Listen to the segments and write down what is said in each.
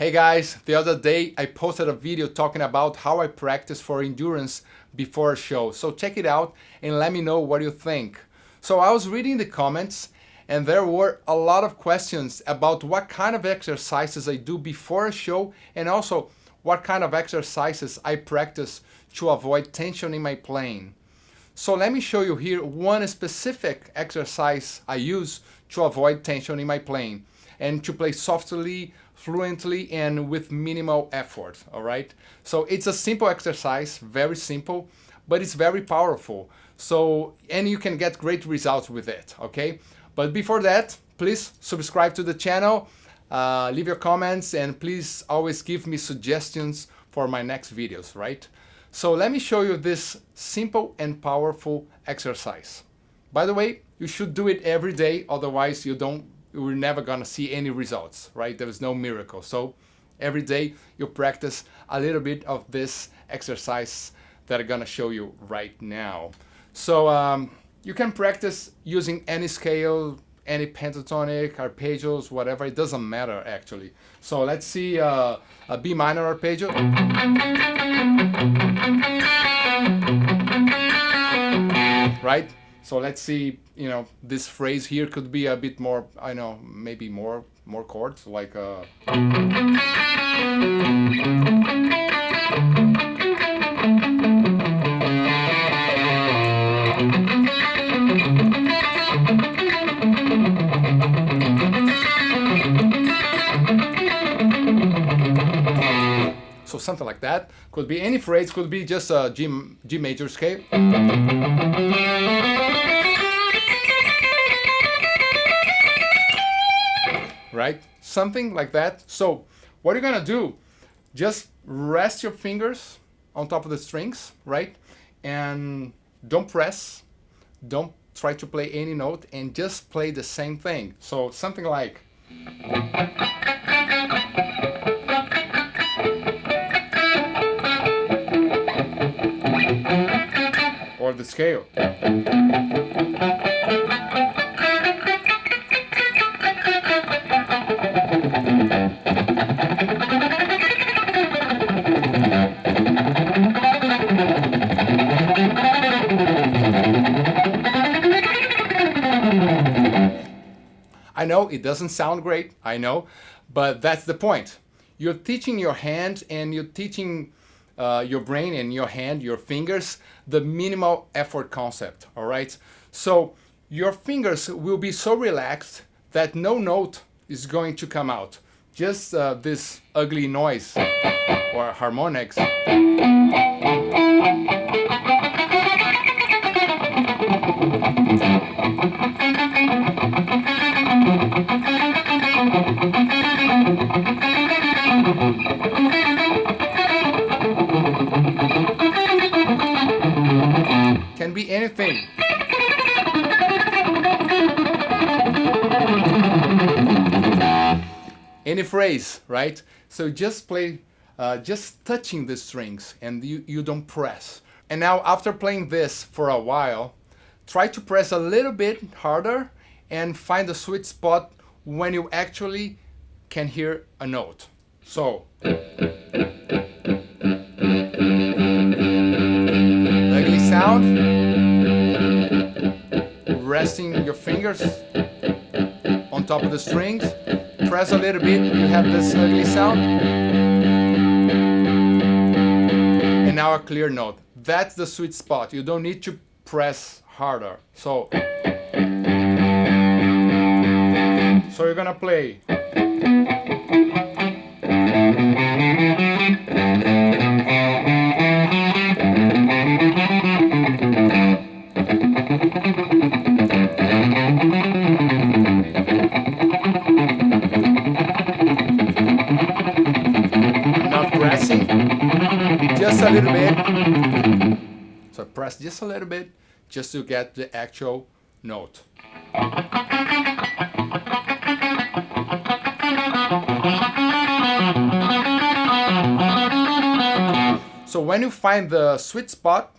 Hey guys, the other day I posted a video talking about how I practice for endurance before a show. So check it out and let me know what you think. So I was reading the comments and there were a lot of questions about what kind of exercises I do before a show and also what kind of exercises I practice to avoid tension in my playing. So let me show you here one specific exercise I use to avoid tension in my playing and to play softly, fluently, and with minimal effort, all right? So it's a simple exercise, very simple, but it's very powerful. So, and you can get great results with it, okay? But before that, please subscribe to the channel, uh, leave your comments, and please always give me suggestions for my next videos, right? So let me show you this simple and powerful exercise. By the way, you should do it every day, otherwise you don't you're never gonna see any results, right? There is no miracle. So every day you practice a little bit of this exercise that I'm gonna show you right now. So um, you can practice using any scale, any pentatonic, arpeggios, whatever, it doesn't matter actually. So let's see uh, a B minor arpeggio. Right? So let's see, you know, this phrase here could be a bit more, I know, maybe more more chords, like uh So something like that. Could be any phrase, could be just a G, G major scale. Something like that. So what you're gonna do, just rest your fingers on top of the strings, right? And don't press, don't try to play any note and just play the same thing. So something like or the scale. I know it doesn't sound great, I know, but that's the point. You're teaching your hand and you're teaching uh, your brain and your hand, your fingers, the minimal effort concept, all right? So your fingers will be so relaxed that no note is going to come out. Just uh, this ugly noise or harmonics. Can be anything. Any phrase, right? So just play, uh, just touching the strings and you, you don't press. And now after playing this for a while, try to press a little bit harder and find the sweet spot when you actually can hear a note. So, ugly sound, resting your fingers top of the strings, press a little bit, you have this uh, ugly sound, and now a clear note. That's the sweet spot, you don't need to press harder. So, so you're gonna play. So press just a little bit just to get the actual note. So when you find the sweet spot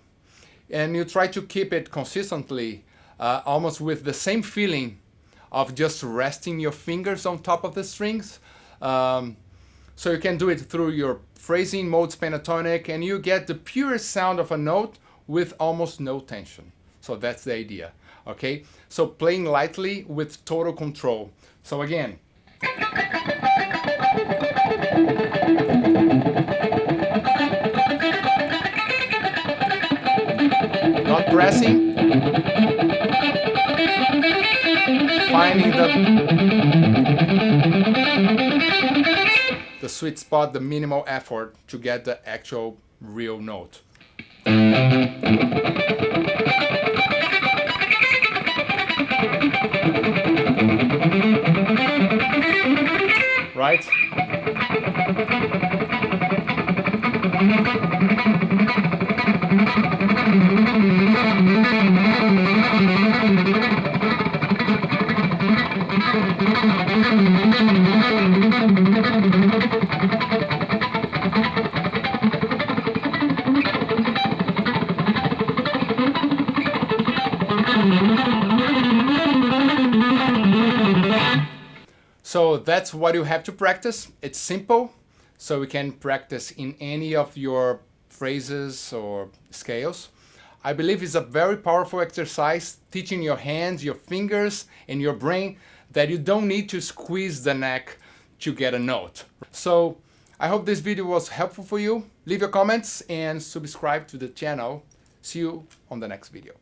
and you try to keep it consistently, uh, almost with the same feeling of just resting your fingers on top of the strings, um, So you can do it through your phrasing modes pentatonic and you get the purest sound of a note with almost no tension. So that's the idea, okay? So playing lightly with total control. So again. Not pressing. Finding the sweet spot, the minimal effort to get the actual real note. So that's what you have to practice. It's simple, so we can practice in any of your phrases or scales. I believe it's a very powerful exercise, teaching your hands, your fingers, and your brain that you don't need to squeeze the neck to get a note. So I hope this video was helpful for you. Leave your comments and subscribe to the channel. See you on the next video.